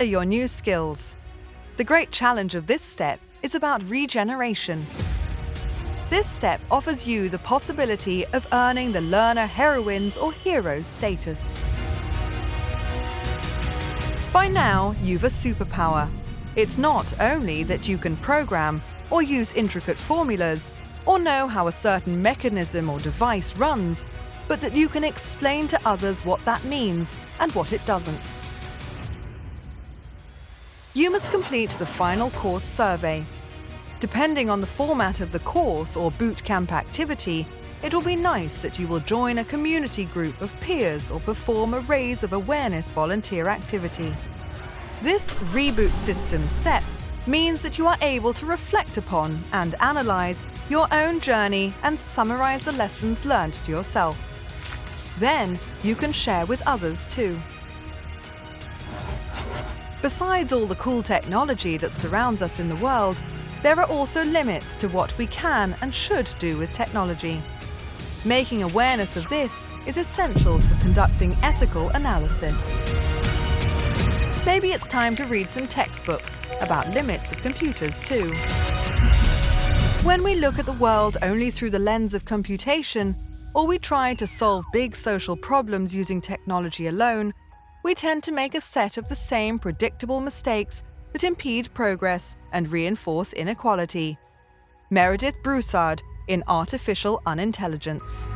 are your new skills. The great challenge of this step is about regeneration. This step offers you the possibility of earning the learner heroines or heroes status. By now, you've a superpower. It's not only that you can program or use intricate formulas or know how a certain mechanism or device runs, but that you can explain to others what that means and what it doesn't. You must complete the final course survey. Depending on the format of the course or boot camp activity, it will be nice that you will join a community group of peers or perform a raise of awareness volunteer activity. This reboot system step means that you are able to reflect upon and analyze your own journey and summarize the lessons learned to yourself. Then you can share with others too. Besides all the cool technology that surrounds us in the world, there are also limits to what we can and should do with technology. Making awareness of this is essential for conducting ethical analysis. Maybe it's time to read some textbooks about limits of computers too. When we look at the world only through the lens of computation, or we try to solve big social problems using technology alone, we tend to make a set of the same predictable mistakes that impede progress and reinforce inequality. Meredith Broussard in Artificial Unintelligence.